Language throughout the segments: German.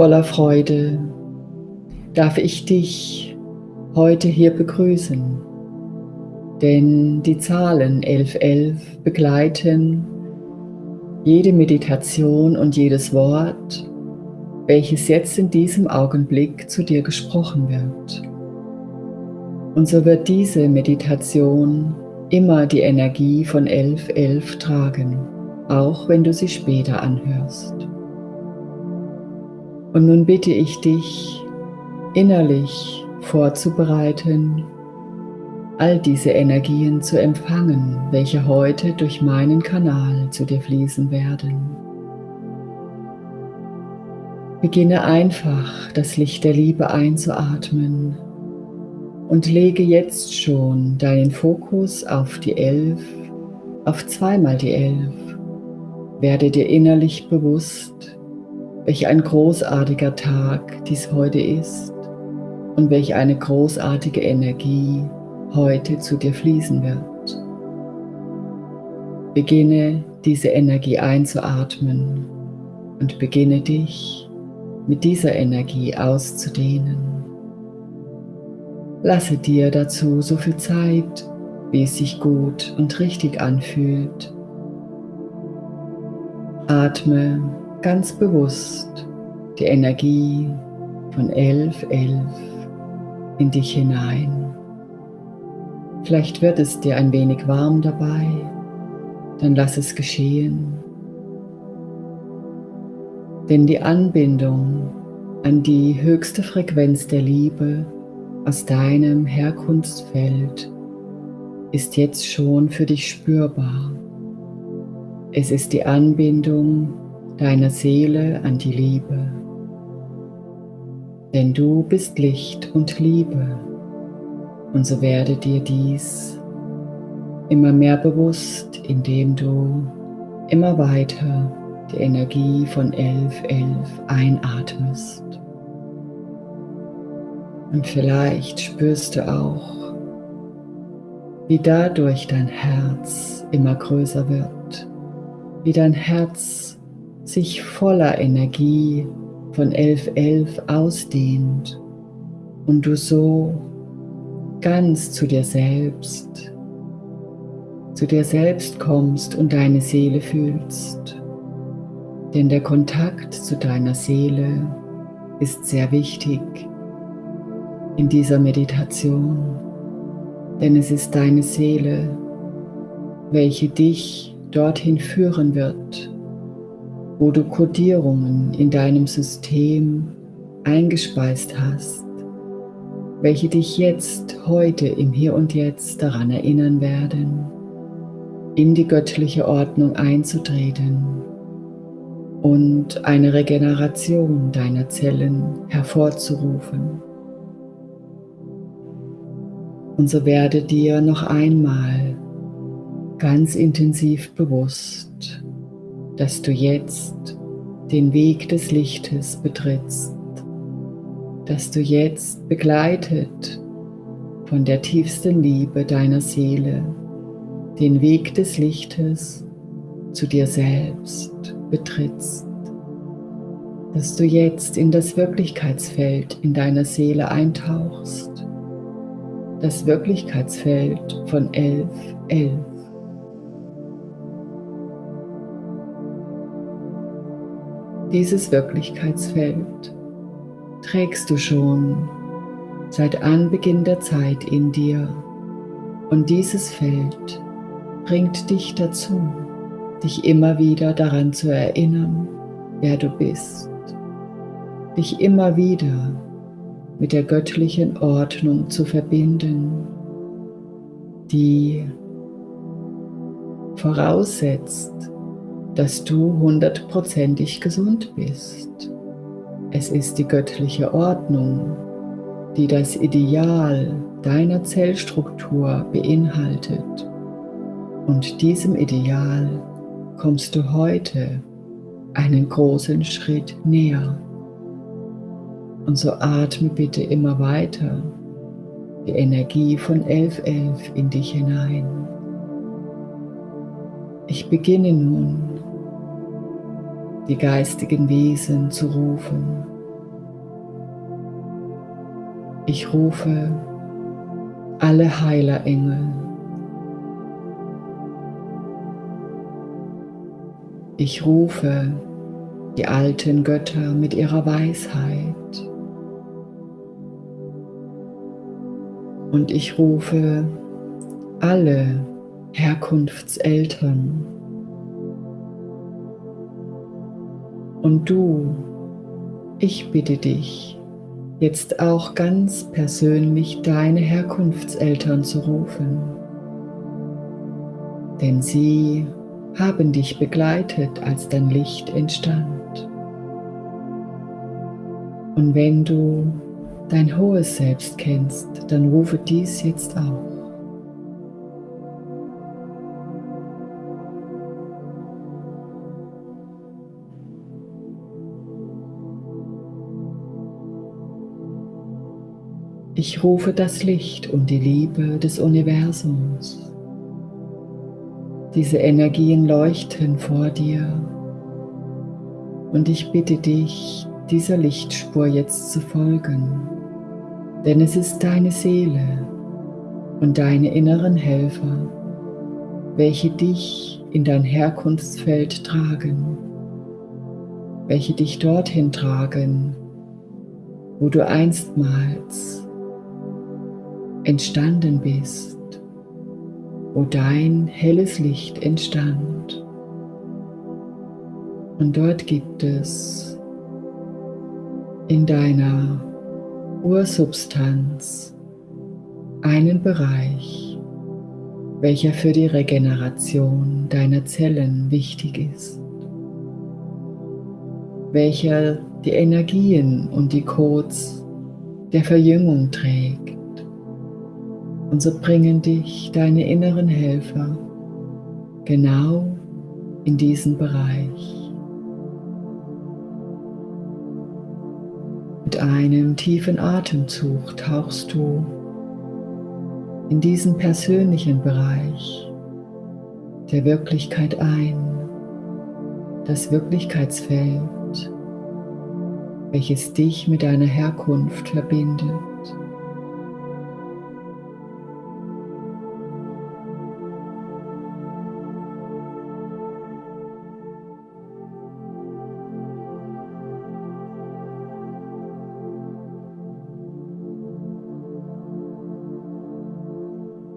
voller Freude darf ich dich heute hier begrüßen, denn die Zahlen 1111 begleiten jede Meditation und jedes Wort, welches jetzt in diesem Augenblick zu dir gesprochen wird. Und so wird diese Meditation immer die Energie von 1111 tragen, auch wenn du sie später anhörst. Und nun bitte ich dich, innerlich vorzubereiten, all diese Energien zu empfangen, welche heute durch meinen Kanal zu dir fließen werden. Beginne einfach das Licht der Liebe einzuatmen und lege jetzt schon deinen Fokus auf die Elf, auf zweimal die Elf. Werde dir innerlich bewusst, welch ein großartiger Tag dies heute ist und welch eine großartige Energie heute zu dir fließen wird. Beginne diese Energie einzuatmen und beginne dich mit dieser Energie auszudehnen. Lasse dir dazu so viel Zeit, wie es sich gut und richtig anfühlt. Atme ganz bewusst die Energie von 1111 in dich hinein. Vielleicht wird es dir ein wenig warm dabei, dann lass es geschehen. Denn die Anbindung an die höchste Frequenz der Liebe aus deinem Herkunftsfeld ist jetzt schon für dich spürbar. Es ist die Anbindung deiner Seele an die Liebe. Denn du bist Licht und Liebe und so werde dir dies immer mehr bewusst, indem du immer weiter die Energie von 1111 einatmest. Und vielleicht spürst du auch, wie dadurch dein Herz immer größer wird, wie dein Herz sich voller Energie von 1111 ausdehnt und du so ganz zu dir selbst, zu dir selbst kommst und deine Seele fühlst. Denn der Kontakt zu deiner Seele ist sehr wichtig in dieser Meditation, denn es ist deine Seele, welche dich dorthin führen wird, wo du Kodierungen in deinem System eingespeist hast, welche dich jetzt, heute, im Hier und Jetzt daran erinnern werden, in die göttliche Ordnung einzutreten und eine Regeneration deiner Zellen hervorzurufen. Und so werde dir noch einmal ganz intensiv bewusst, dass du jetzt den Weg des Lichtes betrittst, dass du jetzt begleitet von der tiefsten Liebe deiner Seele den Weg des Lichtes zu dir selbst betrittst, dass du jetzt in das Wirklichkeitsfeld in deiner Seele eintauchst, das Wirklichkeitsfeld von 11, 11. Dieses Wirklichkeitsfeld trägst du schon seit Anbeginn der Zeit in dir. Und dieses Feld bringt dich dazu, dich immer wieder daran zu erinnern, wer du bist, dich immer wieder mit der göttlichen Ordnung zu verbinden, die voraussetzt, dass du hundertprozentig gesund bist. Es ist die göttliche Ordnung, die das Ideal deiner Zellstruktur beinhaltet. Und diesem Ideal kommst du heute einen großen Schritt näher. Und so atme bitte immer weiter die Energie von 1111 in dich hinein. Ich beginne nun die geistigen Wesen zu rufen, Ich rufe alle Heilerengel. Ich rufe die alten Götter mit ihrer Weisheit. Und ich rufe alle Herkunftseltern. Und du, ich bitte dich, jetzt auch ganz persönlich deine Herkunftseltern zu rufen. Denn sie haben dich begleitet, als dein Licht entstand. Und wenn du dein hohes Selbst kennst, dann rufe dies jetzt auch. Ich rufe das Licht und die Liebe des Universums. Diese Energien leuchten vor dir. Und ich bitte dich, dieser Lichtspur jetzt zu folgen, denn es ist deine Seele und deine inneren Helfer, welche dich in dein Herkunftsfeld tragen, welche dich dorthin tragen, wo du einstmals entstanden bist, wo dein helles Licht entstand. Und dort gibt es in deiner Ursubstanz einen Bereich, welcher für die Regeneration deiner Zellen wichtig ist, welcher die Energien und die Codes der Verjüngung trägt und so bringen dich deine inneren Helfer genau in diesen Bereich. Mit einem tiefen Atemzug tauchst du in diesen persönlichen Bereich der Wirklichkeit ein, das Wirklichkeitsfeld, welches dich mit deiner Herkunft verbindet.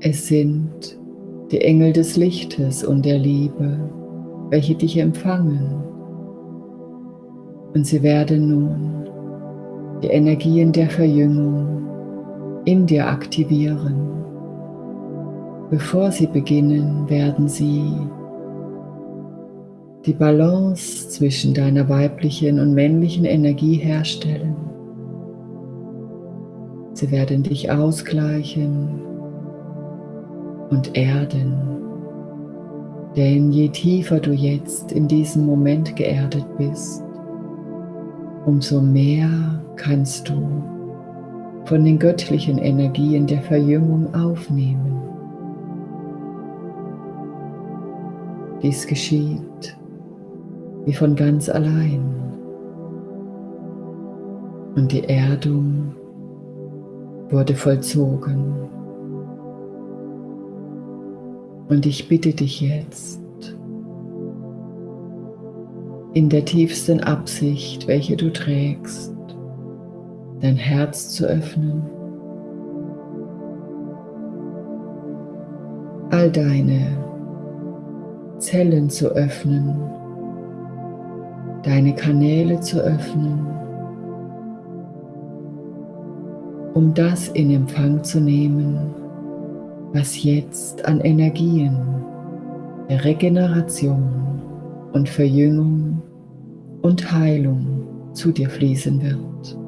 Es sind die Engel des Lichtes und der Liebe, welche dich empfangen. Und sie werden nun die Energien der Verjüngung in dir aktivieren. Bevor sie beginnen, werden sie die Balance zwischen deiner weiblichen und männlichen Energie herstellen. Sie werden dich ausgleichen und erden. Denn je tiefer du jetzt in diesem Moment geerdet bist, umso mehr kannst du von den göttlichen Energien der Verjüngung aufnehmen. Dies geschieht wie von ganz allein. Und die Erdung wurde vollzogen. Und ich bitte dich jetzt, in der tiefsten Absicht, welche du trägst, dein Herz zu öffnen, all deine Zellen zu öffnen, deine Kanäle zu öffnen, um das in Empfang zu nehmen, was jetzt an Energien der Regeneration und Verjüngung und Heilung zu dir fließen wird.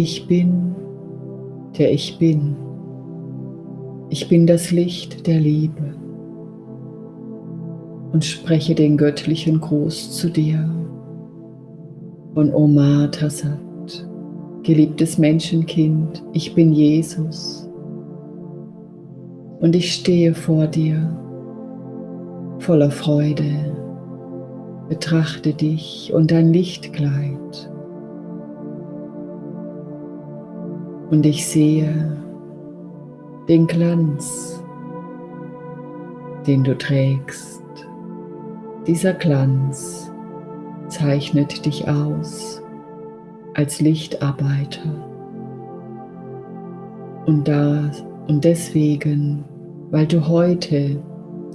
Ich bin, der ich bin. Ich bin das Licht der Liebe und spreche den göttlichen Gruß zu dir. Von Omar Tassat, geliebtes Menschenkind, ich bin Jesus. Und ich stehe vor dir voller Freude, betrachte dich und dein Lichtkleid und ich sehe den Glanz, den du trägst dieser Glanz zeichnet dich aus als Lichtarbeiter. Und, da, und deswegen, weil du heute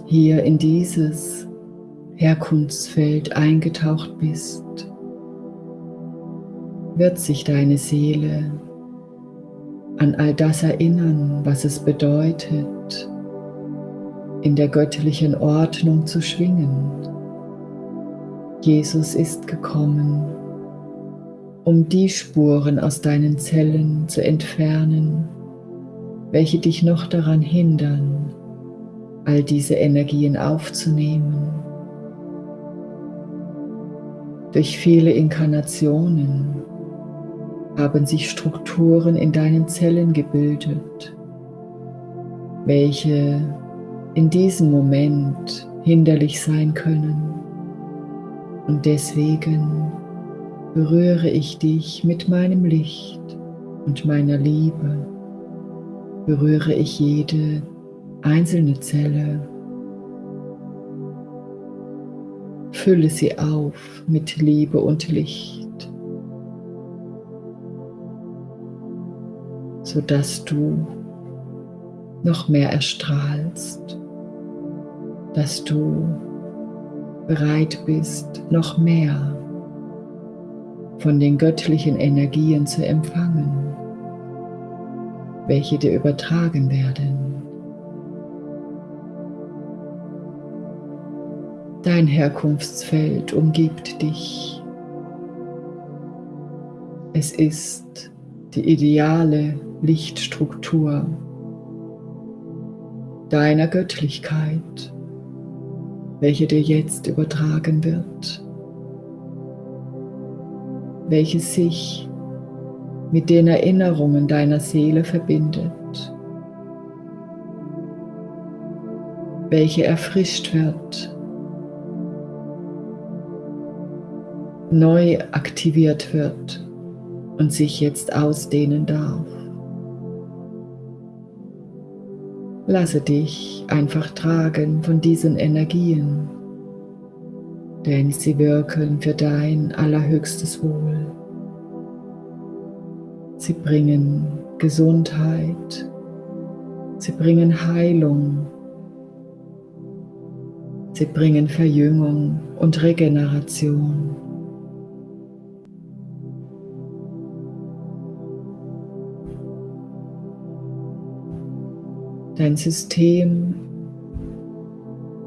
hier in dieses Herkunftsfeld eingetaucht bist, wird sich deine Seele an all das erinnern, was es bedeutet, in der göttlichen Ordnung zu schwingen Jesus ist gekommen, um die Spuren aus deinen Zellen zu entfernen, welche dich noch daran hindern, all diese Energien aufzunehmen. Durch viele Inkarnationen haben sich Strukturen in deinen Zellen gebildet, welche in diesem Moment hinderlich sein können. Und deswegen berühre ich dich mit meinem Licht und meiner Liebe. Berühre ich jede einzelne Zelle. Fülle sie auf mit Liebe und Licht, sodass du noch mehr erstrahlst, dass du bereit bist, noch mehr von den göttlichen Energien zu empfangen, welche dir übertragen werden. Dein Herkunftsfeld umgibt dich. Es ist die ideale Lichtstruktur deiner Göttlichkeit welche dir jetzt übertragen wird, welche sich mit den Erinnerungen deiner Seele verbindet, welche erfrischt wird, neu aktiviert wird und sich jetzt ausdehnen darf. Lasse dich einfach tragen von diesen Energien, denn sie wirken für dein allerhöchstes Wohl. Sie bringen Gesundheit, sie bringen Heilung, sie bringen Verjüngung und Regeneration. Dein System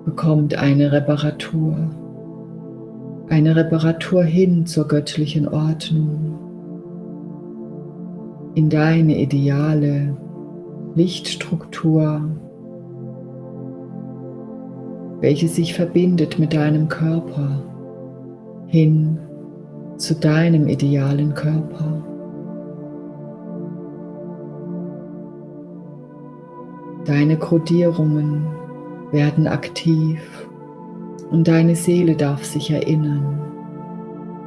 bekommt eine Reparatur, eine Reparatur hin zur göttlichen Ordnung, in deine ideale Lichtstruktur, welche sich verbindet mit deinem Körper hin zu deinem idealen Körper. Deine Kodierungen werden aktiv und deine Seele darf sich erinnern,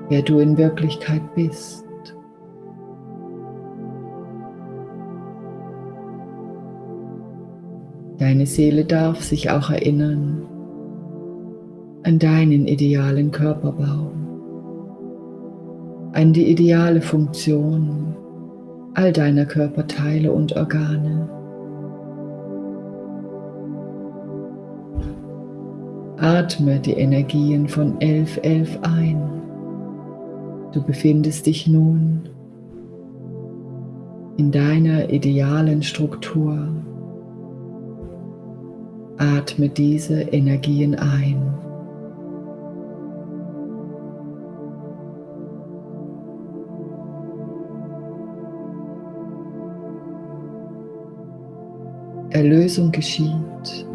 wer du in Wirklichkeit bist. Deine Seele darf sich auch erinnern an deinen idealen Körperbau, an die ideale Funktion all deiner Körperteile und Organe. Atme die Energien von 1111 11 ein. Du befindest dich nun in deiner idealen Struktur. Atme diese Energien ein. Erlösung geschieht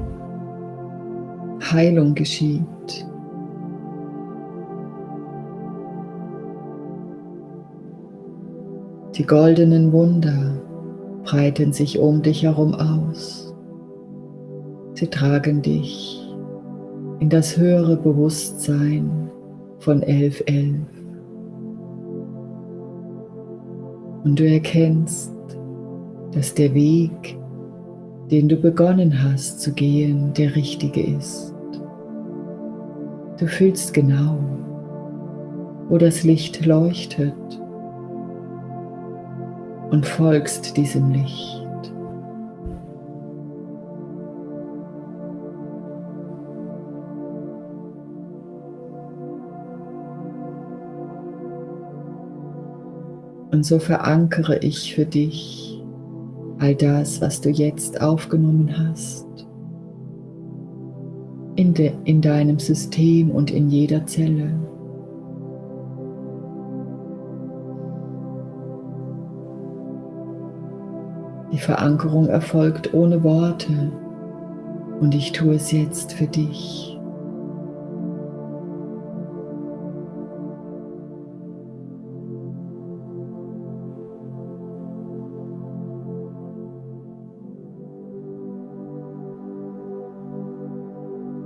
Heilung geschieht. Die goldenen Wunder breiten sich um dich herum aus. Sie tragen dich in das höhere Bewusstsein von 1111. Und du erkennst, dass der Weg, den du begonnen hast zu gehen, der richtige ist. Du fühlst genau, wo das Licht leuchtet und folgst diesem Licht. Und so verankere ich für dich all das, was du jetzt aufgenommen hast, in, de, in deinem System und in jeder Zelle. Die Verankerung erfolgt ohne Worte und ich tue es jetzt für dich.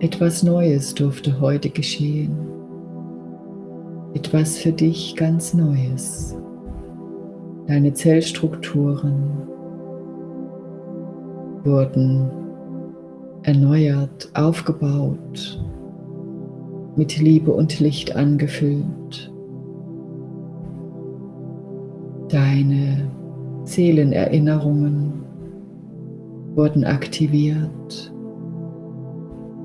Etwas Neues durfte heute geschehen. Etwas für dich ganz Neues. Deine Zellstrukturen wurden erneuert, aufgebaut, mit Liebe und Licht angefüllt. Deine Seelenerinnerungen wurden aktiviert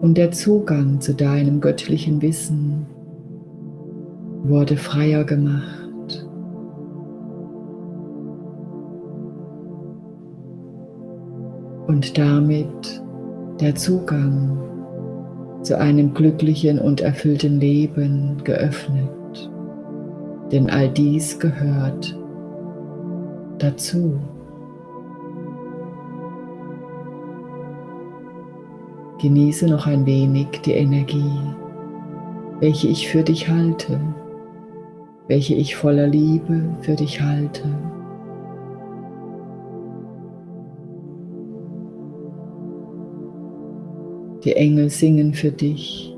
und der Zugang zu deinem göttlichen Wissen wurde freier gemacht. Und damit der Zugang zu einem glücklichen und erfüllten Leben geöffnet. Denn all dies gehört dazu. Genieße noch ein wenig die Energie, welche ich für dich halte, welche ich voller Liebe für dich halte. Die Engel singen für dich.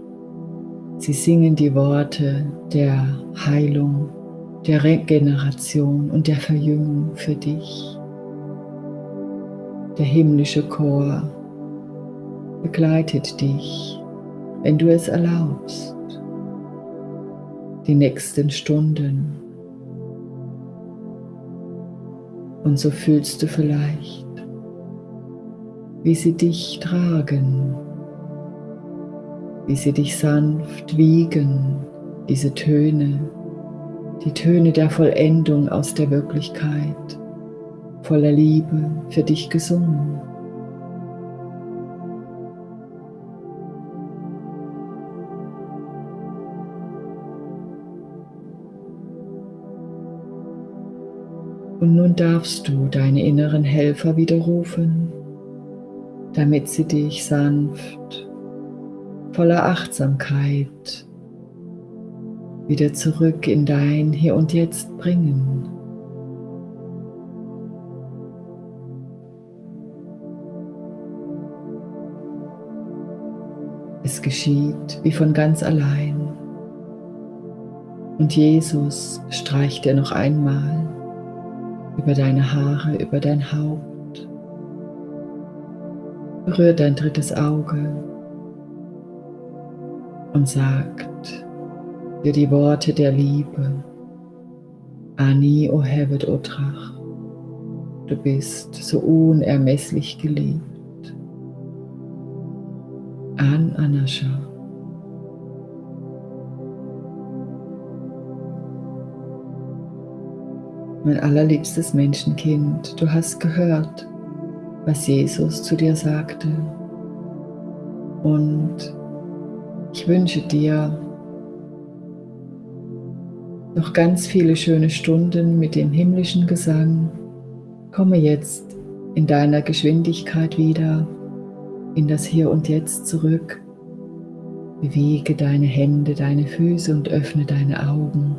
Sie singen die Worte der Heilung, der Regeneration und der Verjüngung für dich. Der himmlische Chor begleitet dich, wenn du es erlaubst, die nächsten Stunden. Und so fühlst du vielleicht, wie sie dich tragen, wie sie dich sanft wiegen, diese Töne, die Töne der Vollendung aus der Wirklichkeit, voller Liebe für dich gesungen. Und nun darfst du deine inneren Helfer widerrufen, damit sie dich sanft, voller Achtsamkeit wieder zurück in dein Hier und Jetzt bringen. Es geschieht wie von ganz allein. Und Jesus streicht dir noch einmal über deine Haare, über dein Haupt. Berührt dein drittes Auge und sagt dir die Worte der Liebe. Ani o hevet o Drach, du bist so unermesslich geliebt. An Anascha. Mein allerliebstes Menschenkind, du hast gehört, was Jesus zu dir sagte. Und ich wünsche dir noch ganz viele schöne Stunden mit dem himmlischen Gesang. Komme jetzt in deiner Geschwindigkeit wieder in das Hier und Jetzt zurück. Bewege deine Hände, deine Füße und öffne deine Augen.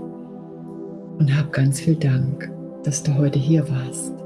Und hab ganz viel Dank, dass du heute hier warst.